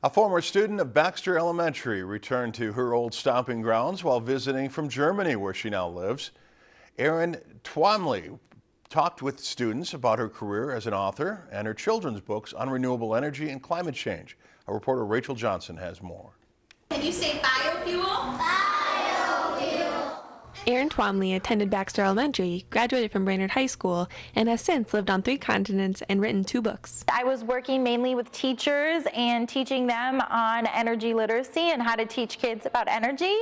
A former student of Baxter Elementary returned to her old stomping grounds while visiting from Germany where she now lives. Erin Twamley talked with students about her career as an author and her children's books on renewable energy and climate change. Our reporter Rachel Johnson has more. Can you say biofuel? Erin Twamley attended Baxter Elementary, graduated from Brainerd High School, and has since lived on three continents and written two books. I was working mainly with teachers and teaching them on energy literacy and how to teach kids about energy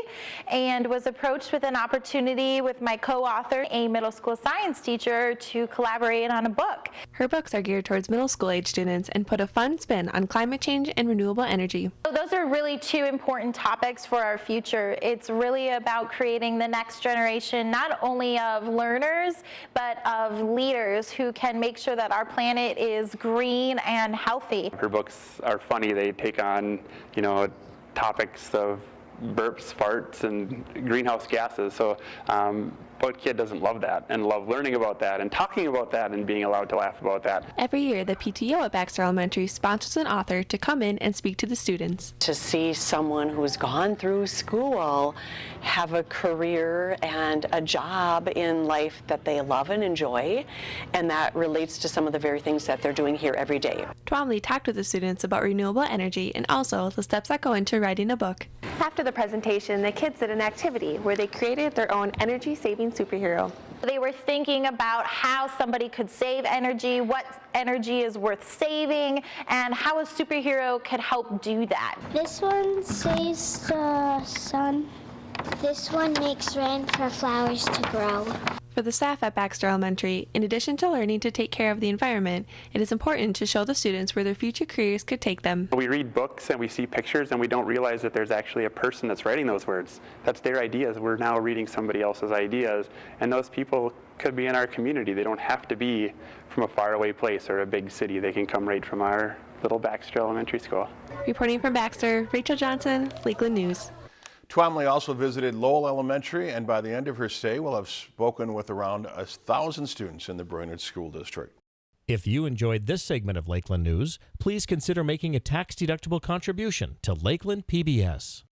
and was approached with an opportunity with my co-author, a middle school science teacher, to collaborate on a book. Her books are geared towards middle school age students and put a fun spin on climate change and renewable energy. So are really two important topics for our future. It's really about creating the next generation not only of learners but of leaders who can make sure that our planet is green and healthy. Her books are funny. They take on, you know, topics of burps, farts, and greenhouse gases. So um, what kid doesn't love that and love learning about that and talking about that and being allowed to laugh about that? Every year, the PTO at Baxter Elementary sponsors an author to come in and speak to the students. To see someone who's gone through school have a career and a job in life that they love and enjoy, and that relates to some of the very things that they're doing here every day. Twamley talked with the students about renewable energy and also the steps that go into writing a book. After the presentation, the kids did an activity where they created their own energy-saving superhero. They were thinking about how somebody could save energy, what energy is worth saving, and how a superhero could help do that. This one saves the sun. This one makes rain for flowers to grow. For the staff at Baxter Elementary, in addition to learning to take care of the environment, it is important to show the students where their future careers could take them. We read books and we see pictures and we don't realize that there's actually a person that's writing those words. That's their ideas. We're now reading somebody else's ideas and those people could be in our community. They don't have to be from a faraway place or a big city. They can come right from our little Baxter Elementary School. Reporting from Baxter, Rachel Johnson, Lakeland News. Twamley also visited Lowell Elementary and by the end of her stay will have spoken with around a thousand students in the Brainerd School District. If you enjoyed this segment of Lakeland News, please consider making a tax-deductible contribution to Lakeland PBS.